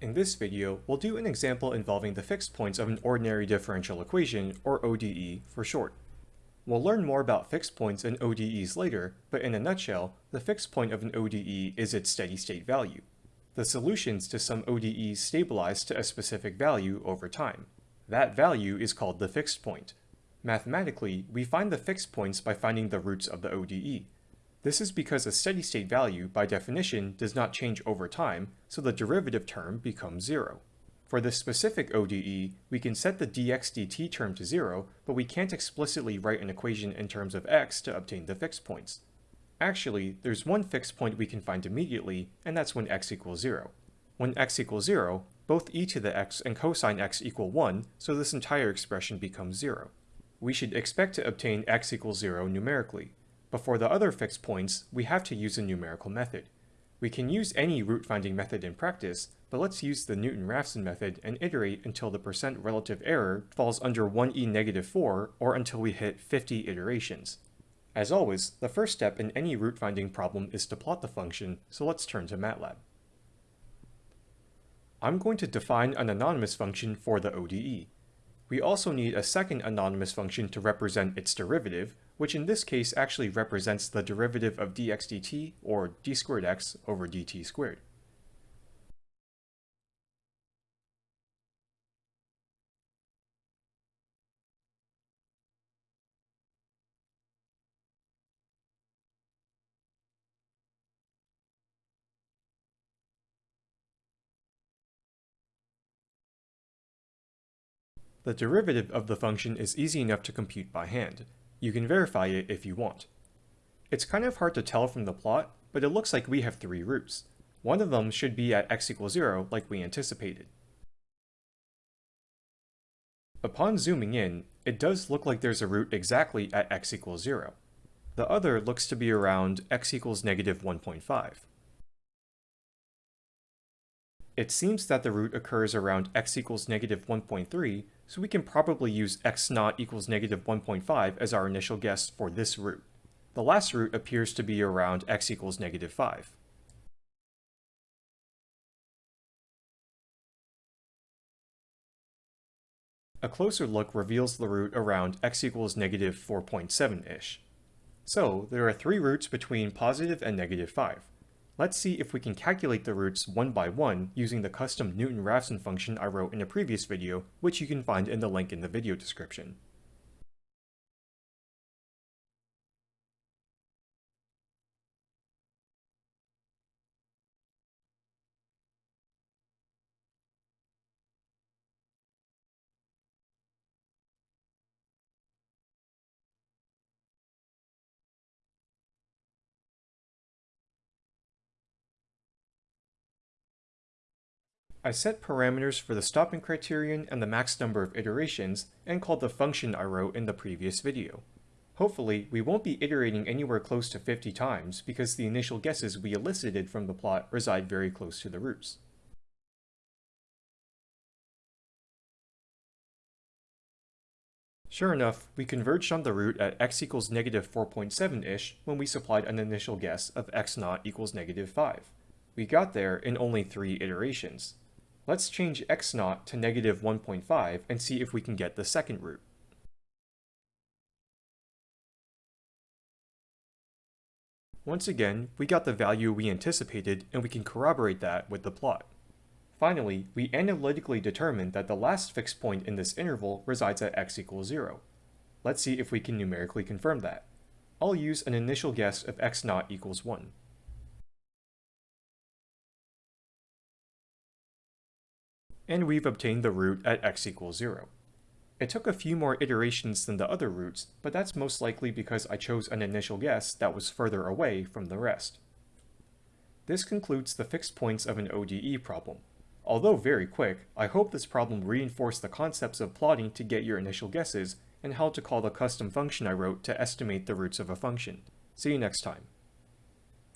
In this video, we'll do an example involving the fixed points of an ordinary differential equation, or ODE for short. We'll learn more about fixed points and ODEs later, but in a nutshell, the fixed point of an ODE is its steady-state value. The solutions to some ODEs stabilize to a specific value over time. That value is called the fixed point. Mathematically, we find the fixed points by finding the roots of the ODE. This is because a steady-state value, by definition, does not change over time, so the derivative term becomes zero. For this specific ODE, we can set the dx dt term to zero, but we can't explicitly write an equation in terms of x to obtain the fixed points. Actually, there's one fixed point we can find immediately, and that's when x equals zero. When x equals zero, both e to the x and cosine x equal 1, so this entire expression becomes zero. We should expect to obtain x equals zero numerically, but for the other fixed points, we have to use a numerical method. We can use any root finding method in practice, but let's use the Newton-Raphson method and iterate until the percent relative error falls under 1e negative 4 or until we hit 50 iterations. As always, the first step in any root finding problem is to plot the function, so let's turn to MATLAB. I'm going to define an anonymous function for the ODE. We also need a second anonymous function to represent its derivative, which in this case actually represents the derivative of dx dt, or d squared x over dt squared. The derivative of the function is easy enough to compute by hand. You can verify it if you want. It's kind of hard to tell from the plot, but it looks like we have three roots. One of them should be at x equals 0 like we anticipated. Upon zooming in, it does look like there's a root exactly at x equals 0. The other looks to be around x equals negative 1.5. It seems that the root occurs around x equals negative 1.3, so we can probably use x naught equals negative 1.5 as our initial guess for this root. The last root appears to be around x equals negative 5. A closer look reveals the root around x equals negative 4.7-ish. So, there are three roots between positive and negative 5. Let's see if we can calculate the roots one by one using the custom Newton-Raphson function I wrote in a previous video, which you can find in the link in the video description. I set parameters for the stopping criterion and the max number of iterations, and called the function I wrote in the previous video. Hopefully, we won't be iterating anywhere close to 50 times because the initial guesses we elicited from the plot reside very close to the roots. Sure enough, we converged on the root at x equals negative 4.7-ish when we supplied an initial guess of x naught equals negative 5. We got there in only three iterations. Let's change x naught to negative 1.5 and see if we can get the second root. Once again, we got the value we anticipated and we can corroborate that with the plot. Finally, we analytically determined that the last fixed point in this interval resides at x equals 0. Let's see if we can numerically confirm that. I'll use an initial guess of x naught equals 1. And we've obtained the root at x equals 0. It took a few more iterations than the other roots, but that's most likely because I chose an initial guess that was further away from the rest. This concludes the fixed points of an ODE problem. Although very quick, I hope this problem reinforced the concepts of plotting to get your initial guesses, and how to call the custom function I wrote to estimate the roots of a function. See you next time.